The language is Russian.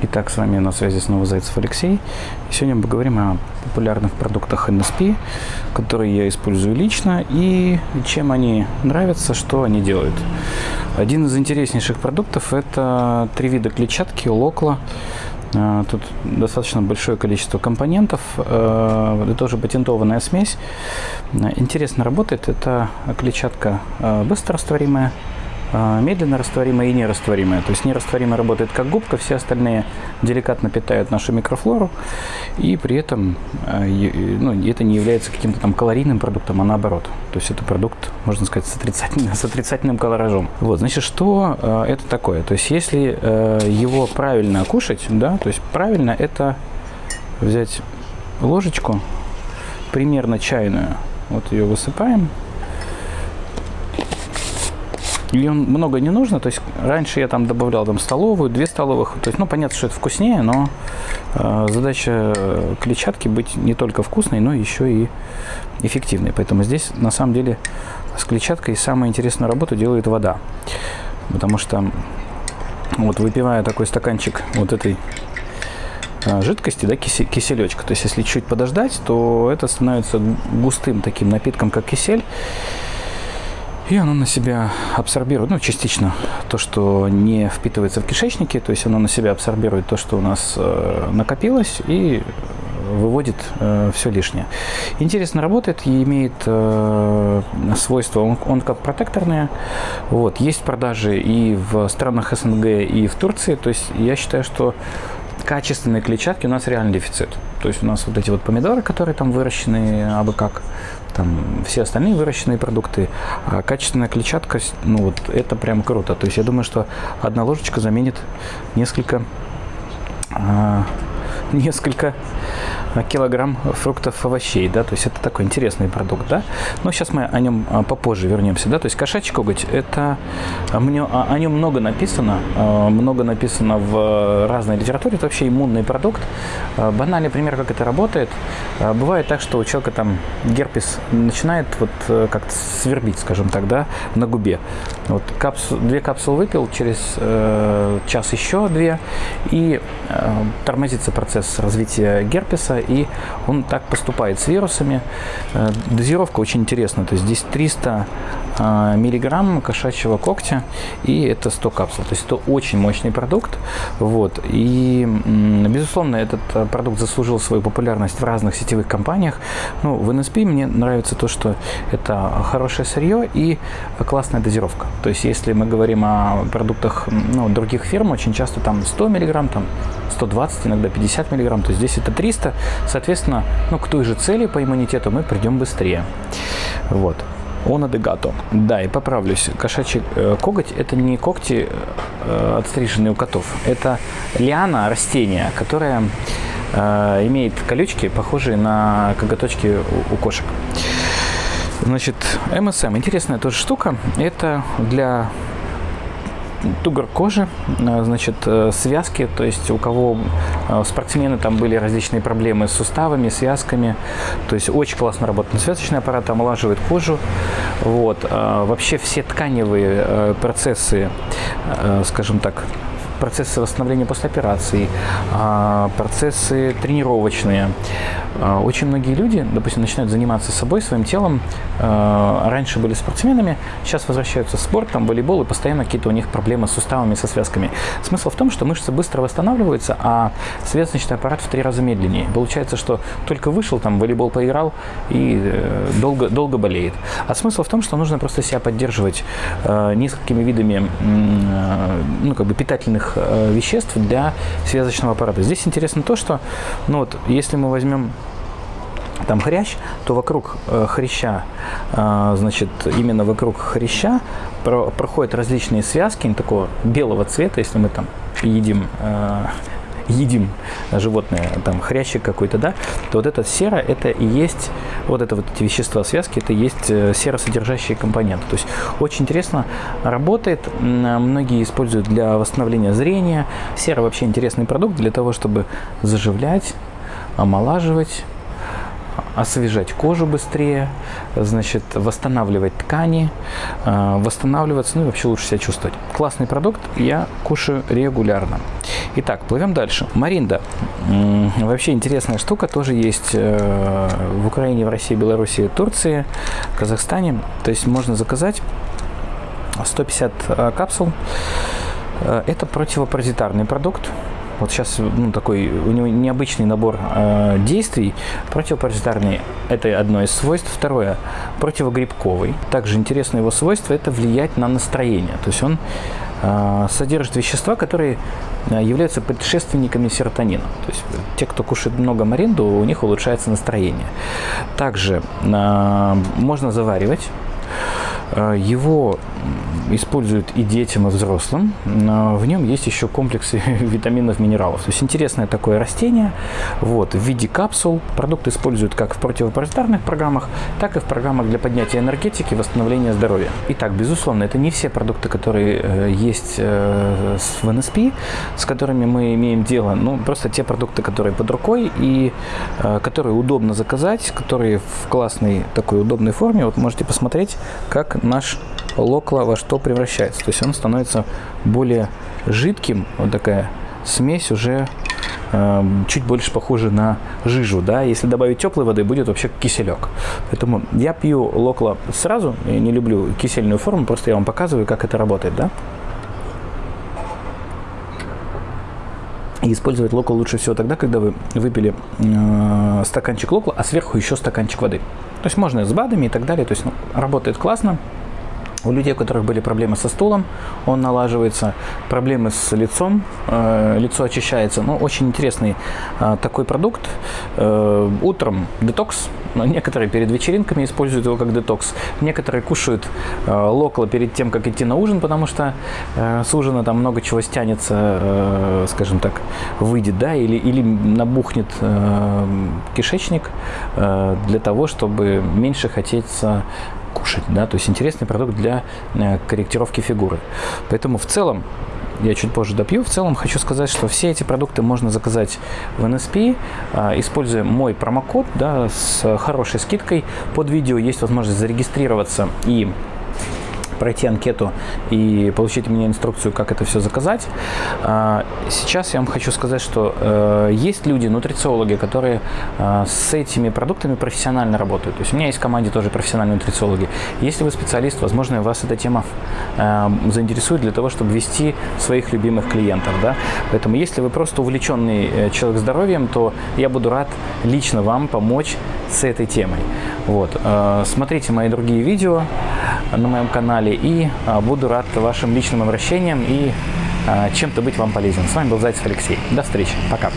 Итак, с вами на связи снова Зайцев Алексей. Сегодня мы поговорим о популярных продуктах NSP, которые я использую лично и чем они нравятся, что они делают. Один из интереснейших продуктов – это три вида клетчатки Локла. А, тут достаточно большое количество компонентов. А, это тоже патентованная смесь. Интересно работает. Это клетчатка быстрорастворимая, медленно растворимая и нерастворимая. То есть нерастворимая работает как губка, все остальные деликатно питают нашу микрофлору, и при этом а, ну, это не является каким-то там калорийным продуктом, а наоборот. То есть это продукт, можно сказать, с отрицательным, с отрицательным колоражом. Вот, значит, что э, это такое? То есть если э, его правильно кушать, да, то есть правильно это взять ложечку, примерно чайную, вот ее высыпаем, ее много не нужно, то есть раньше я там добавлял там столовую, две столовых, то есть, ну, понятно, что это вкуснее, но э, задача клетчатки быть не только вкусной, но еще и эффективной. Поэтому здесь, на самом деле, с клетчаткой самую интересную работу делает вода. Потому что, вот выпивая такой стаканчик вот этой э, жидкости, да, киселечка, то есть если чуть подождать, то это становится густым таким напитком, как кисель, и оно на себя абсорбирует, ну, частично то, что не впитывается в кишечнике, то есть оно на себя абсорбирует то, что у нас э, накопилось, и выводит э, все лишнее. Интересно работает и имеет э, свойства, он, он как протекторные. Вот, есть продажи и в странах СНГ, и в Турции. То есть я считаю, что качественной клетчатки у нас реально дефицит. То есть у нас вот эти вот помидоры, которые там выращены абы как, там все остальные выращенные продукты, а качественная клетчатка, ну вот это прям круто. То есть я думаю, что одна ложечка заменит несколько, а, несколько килограмм фруктов, овощей, да, то есть это такой интересный продукт, да. Но сейчас мы о нем а, попозже вернемся, да, то есть кошачий коготь, это а, мне, о нем много написано, много написано в разной литературе, это вообще иммунный продукт. Банальный пример, как это работает. Бывает так, что у человека там герпес начинает вот э, как-то свербить, скажем так, да, на губе. Вот капсу, две капсулы выпил, через э, час еще две, и э, тормозится процесс развития герпеса, и он так поступает с вирусами. Э, дозировка очень интересная, то есть здесь 300 э, миллиграмм кошачьего когтя, и это 100 капсул. То есть это очень мощный продукт. Вот. И, безусловно, этот э, продукт заслужил свою популярность в разных сетевых компаниях. Ну, в NSP мне нравится то, что это хорошее сырье и классная дозировка. То есть если мы говорим о продуктах ну, других фирм, очень часто там 100 миллиграмм, там 120, иногда 50 миллиграмм, то здесь это 300. Соответственно, ну, к той же цели по иммунитету мы придем быстрее. Вот. Она де гато. Да, и поправлюсь. Кошачий э, коготь – это не когти, э, отстриженные у котов. Это лиана, растение, которое э, имеет колючки, похожие на коготочки у, у кошек. Значит, МСМ. Интересная тоже штука. Это для тугор кожи, э, значит, э, связки, то есть у кого э, спортсмены там были различные проблемы с суставами, связками, то есть очень классно работает связочный аппарат, омолаживает кожу, вот, вообще все тканевые процессы, скажем так, процессы восстановления после операции, а, процессы тренировочные. А, очень многие люди, допустим, начинают заниматься собой, своим телом. А, раньше были спортсменами, сейчас возвращаются в спорт, там волейбол, и постоянно какие-то у них проблемы с суставами, со связками. Смысл в том, что мышцы быстро восстанавливаются, а связочный аппарат в три раза медленнее. Получается, что только вышел, там волейбол поиграл и э, долго, долго болеет. А смысл в том, что нужно просто себя поддерживать э, несколькими видами э, ну, как бы питательных активных э, веществ для связочного аппарата. Здесь интересно то, что ну вот, если мы возьмем там хрящ, то вокруг э, хряща, э, значит, именно вокруг хряща про, проходят различные связки такого белого цвета, если мы там едим э, едим животное, там хрящик какой-то, да, то вот это сера, это и есть, вот это вот эти вещества связки, это и есть э, серосодержащие компоненты. То есть очень интересно работает, многие используют для восстановления зрения. Сера вообще интересный продукт для того, чтобы заживлять, омолаживать, освежать кожу быстрее, значит, восстанавливать ткани, э, восстанавливаться, ну и вообще лучше себя чувствовать. Классный продукт, я кушаю регулярно. Итак, плывем дальше. Маринда. Вообще интересная штука, тоже есть э, в Украине, в России, Беларуси, Турции, Казахстане. То есть можно заказать 150 капсул. Это противопаразитарный продукт. Вот сейчас ну, такой у него необычный набор э, действий. Противопаразитарный – это одно из свойств. Второе – противогрибковый. Также интересное его свойство – это влиять на настроение. То есть он э, содержит вещества, которые э, являются предшественниками серотонина. То есть те, кто кушает много маринду, у них улучшается настроение. Также э, можно заваривать. Его используют и детям, и взрослым. В нем есть еще комплексы витаминов, минералов. То есть интересное такое растение вот, в виде капсул. Продукт используют как в противопаразитарных программах, так и в программах для поднятия энергетики восстановления здоровья. Итак, безусловно, это не все продукты, которые э, есть э, в НСП, с которыми мы имеем дело. Ну, просто те продукты, которые под рукой и э, которые удобно заказать, которые в классной такой удобной форме. Вот можете посмотреть, как наш локла во что превращается. То есть он становится более жидким, вот такая смесь уже э, чуть больше похожа на жижу, да, если добавить теплой воды, будет вообще киселек. Поэтому я пью локла сразу, я не люблю кисельную форму, просто я вам показываю, как это работает, да. И использовать локл лучше всего тогда, когда вы выпили э, стаканчик локла, а сверху еще стаканчик воды. То есть можно с БАДами и так далее. То есть ну, работает классно. У людей, у которых были проблемы со стулом, он налаживается, проблемы с лицом, э, лицо очищается. Ну, очень интересный э, такой продукт. Э, утром детокс, но некоторые перед вечеринками используют его как детокс. Некоторые кушают э, локла перед тем, как идти на ужин, потому что э, с ужина там много чего стянется, э, скажем так, выйдет, да, или, или набухнет э, кишечник э, для того, чтобы меньше хотеться кушать, да, то есть интересный продукт для э, корректировки фигуры. Поэтому в целом я чуть позже допью. В целом хочу сказать, что все эти продукты можно заказать в NSP, а, используя мой промокод да, с хорошей скидкой. Под видео есть возможность зарегистрироваться и пройти анкету и получить у меня инструкцию, как это все заказать. А, сейчас я вам хочу сказать, что э, есть люди, нутрициологи, которые э, с этими продуктами профессионально работают. То есть у меня есть в команде тоже профессиональные нутрициологи. Если вы специалист, возможно, вас эта тема э, заинтересует для того, чтобы вести своих любимых клиентов. Да? Поэтому если вы просто увлеченный человек здоровьем, то я буду рад лично вам помочь с этой темой. Вот. Смотрите мои другие видео на моем канале и а, буду рад вашим личным обращениям и а, чем-то быть вам полезен. С вами был Зайцев Алексей. До встречи. Пока.